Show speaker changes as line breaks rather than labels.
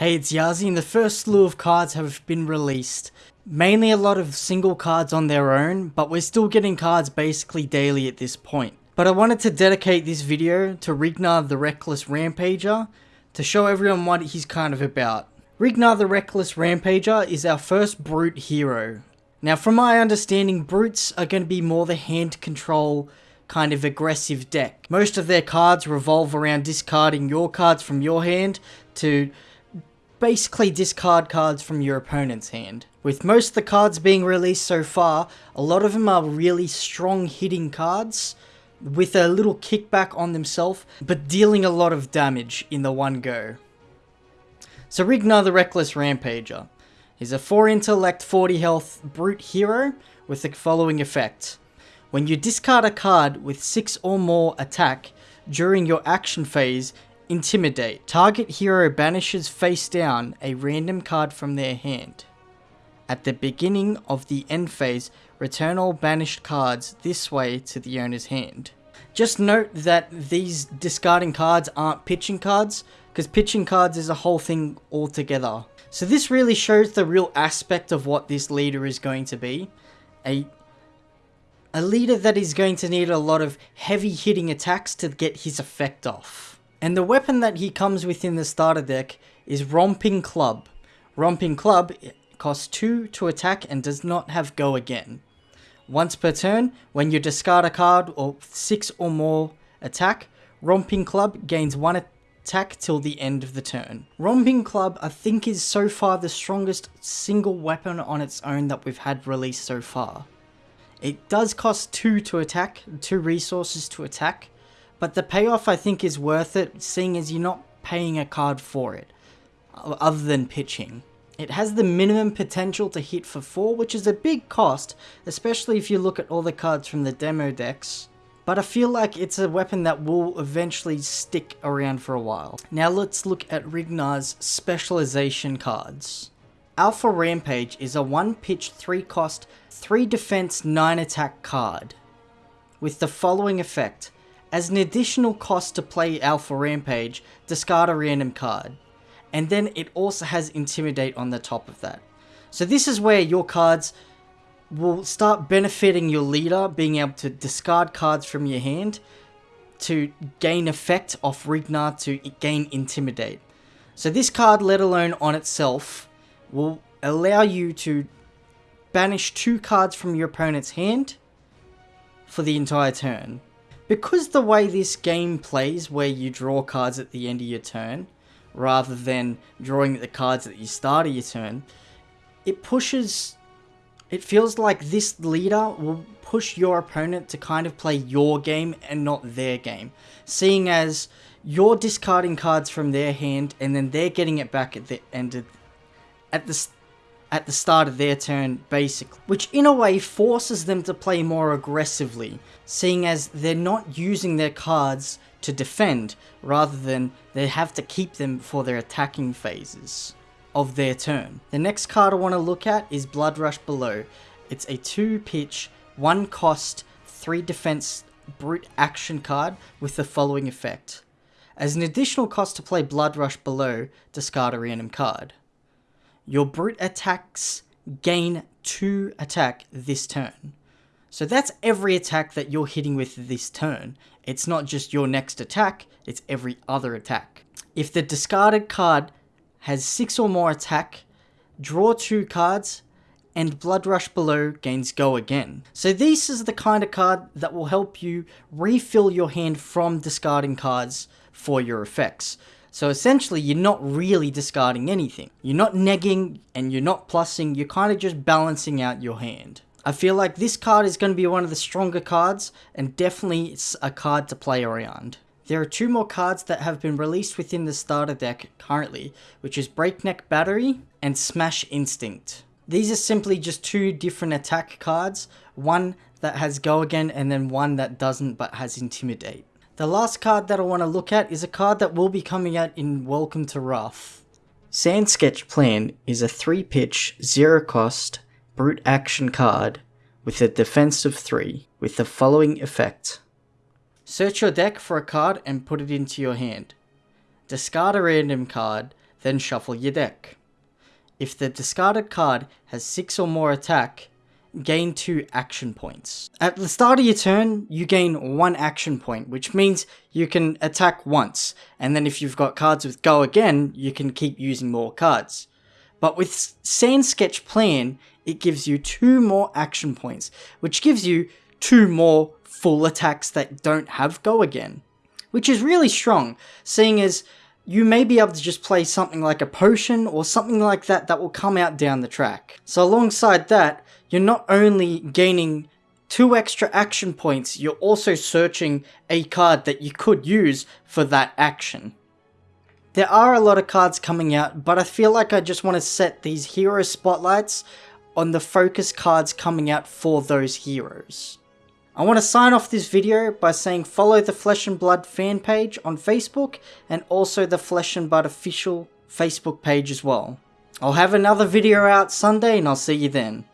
Hey, it's Yazi, and the first slew of cards have been released. Mainly a lot of single cards on their own, but we're still getting cards basically daily at this point. But I wanted to dedicate this video to Rhinar the Reckless Rampager to show everyone what he's kind of about. Rhinar the Reckless Rampager is our first brute hero. Now from my understanding, brutes are going to be more the hand control kind of aggressive deck. Most of their cards revolve around discarding your cards from your hand to basically discard cards from your opponent's hand. With most of the cards being released so far, a lot of them are really strong hitting cards with a little kickback on themselves, but dealing a lot of damage in the one go. So Rhinar the Reckless Rampager. He's a 4 intellect 40 health brute hero with the following effect. When you discard a card with 6 or more attack during your action phase, Intimidate. Target hero banishes face down a random card from their hand. At the beginning of the end phase, return all banished cards this way to the owner's hand. Just note that these discarding cards aren't pitching cards, because pitching cards is a whole thing altogether. So this really shows the real aspect of what this leader is going to be. A, a leader that is going to need a lot of heavy hitting attacks to get his effect off. And the weapon that he comes with in the starter deck is Romping Club. Romping Club costs 2 to attack and does not have go again. Once per turn, when you discard a card or 6 or more attack, Romping Club gains 1 attack till the end of the turn. Romping Club I think is so far the strongest single weapon on its own that we've had released so far. It does cost 2 to attack, 2 resources to attack, but the payoff I think is worth it, seeing as you're not paying a card for it, other than pitching. It has the minimum potential to hit for 4, which is a big cost, especially if you look at all the cards from the demo decks. But I feel like it's a weapon that will eventually stick around for a while. Now let's look at Rhinar's specialization cards. Alpha Rampage is a 1 pitch 3 cost 3 defense 9 attack card. With the following effect, as an additional cost to play Alpha Rampage, discard a random card. And then it also has Intimidate on the top of that. So this is where your cards will start benefiting your leader, being able to discard cards from your hand to gain effect off Rhinar to gain Intimidate. So this card, let alone on itself, will allow you to banish two cards from your opponent's hand for the entire turn. Because the way this game plays, where you draw cards at the end of your turn, rather than drawing the cards at the start of your turn, it pushes... It feels like this leader will push your opponent to kind of play your game and not their game. Seeing as you're discarding cards from their hand and then they're getting it back at the end of, at the at the start of their turn, basically. Which in a way forces them to play more aggressively, seeing as they're not using their cards to defend, rather than they have to keep them for their attacking phases of their turn. The next card I want to look at is Bloodrush Bellow. It's a 2 pitch, 1 cost, 3 defense brute action card with the following effect. As an additional cost to play Bloodrush Bellow, discard a random card. Your brute attacks gain 2 attack this turn. So that's every attack that you're hitting with this turn. It's not just your next attack, it's every other attack. If the discarded card has 6 or more attack, draw 2 cards, and Bloodrush Bellow gains go again. So this is the kind of card that will help you refill your hand from discarding cards for your effects. So essentially, you're not really discarding anything. You're not negging and you're not plussing, you're kind of just balancing out your hand. I feel like this card is going to be one of the stronger cards, and definitely it's a card to play around. There are two more cards that have been released within the starter deck currently, which is Breakneck Battery and Smash Instinct. These are simply just two different attack cards, one that has Go Again and then one that doesn't but has Intimidate. The last card that I want to look at is a card that will be coming out in Welcome to Rathe. Sand Sketch Plan is a 3 pitch, 0 cost, brute action card with a defense of 3 with the following effect. Search your deck for a card and put it into your hand. Discard a random card, then shuffle your deck. If the discarded card has 6 or more attack, gain 2 action points. At the start of your turn, you gain 1 action point, which means you can attack once, and then if you've got cards with go again, you can keep using more cards. But with Sand Sketch Plan, it gives you 2 more action points, which gives you 2 more full attacks that don't have go again. Which is really strong, seeing as you may be able to just play something like a potion or something like that that will come out down the track. So alongside that, you're not only gaining two extra action points, you're also searching a card that you could use for that action. There are a lot of cards coming out, but I feel like I just want to set these hero spotlights on the focus cards coming out for those heroes. I want to sign off this video by saying follow the Flesh and Blood fan page on Facebook and also the Flesh and Blood official Facebook page as well. I'll have another video out Sunday and I'll see you then.